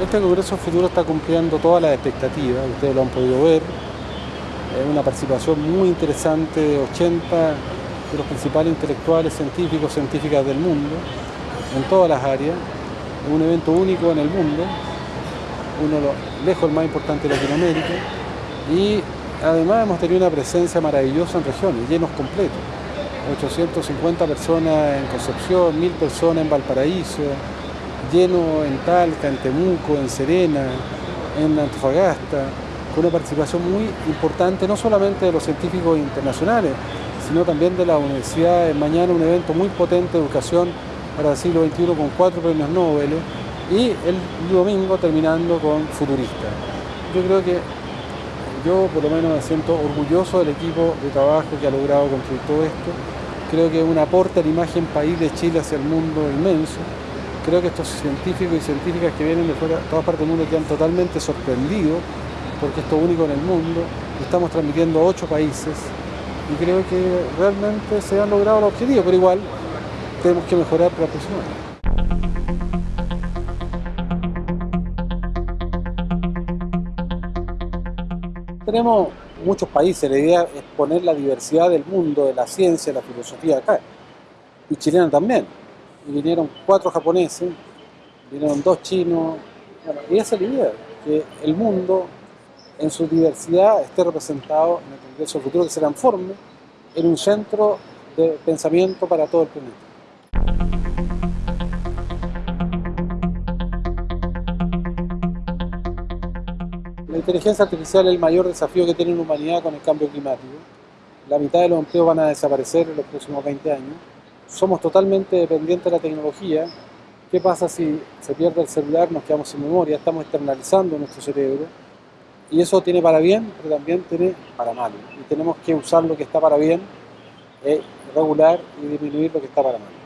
Este Congreso Futuro está cumpliendo todas las expectativas, ustedes lo han podido ver. Es una participación muy interesante de 80 de los principales intelectuales, científicos, científicas del mundo, en todas las áreas. Es un evento único en el mundo, uno de los lejos más importante de Latinoamérica. Y además hemos tenido una presencia maravillosa en regiones, llenos completos. 850 personas en Concepción, 1000 personas en Valparaíso, lleno en Talca, en Temuco, en Serena, en Antofagasta, con una participación muy importante, no solamente de los científicos internacionales, sino también de la universidad. Mañana un evento muy potente de educación para el siglo XXI con cuatro premios Nobel y el domingo terminando con futuristas. Yo creo que yo por lo menos me siento orgulloso del equipo de trabajo que ha logrado construir todo esto. Creo que es un aporte a la imagen país de Chile hacia el mundo inmenso creo que estos científicos y científicas que vienen de fuera, todas partes del mundo quedan totalmente sorprendidos porque esto es único en el mundo, estamos transmitiendo a ocho países y creo que realmente se han logrado los objetivos, pero igual tenemos que mejorar para el próximo año. Tenemos muchos países, la idea es poner la diversidad del mundo, de la ciencia, de la filosofía acá, y chilena también y vinieron cuatro japoneses, vinieron dos chinos, y esa es la idea, que el mundo en su diversidad esté representado en el Congreso Futuro, que se transforme en un centro de pensamiento para todo el planeta. La inteligencia artificial es el mayor desafío que tiene la humanidad con el cambio climático. La mitad de los empleos van a desaparecer en los próximos 20 años somos totalmente dependientes de la tecnología. ¿Qué pasa si se pierde el celular, nos quedamos sin memoria, estamos externalizando nuestro cerebro? Y eso tiene para bien, pero también tiene para mal. Y tenemos que usar lo que está para bien, eh, regular y disminuir lo que está para mal.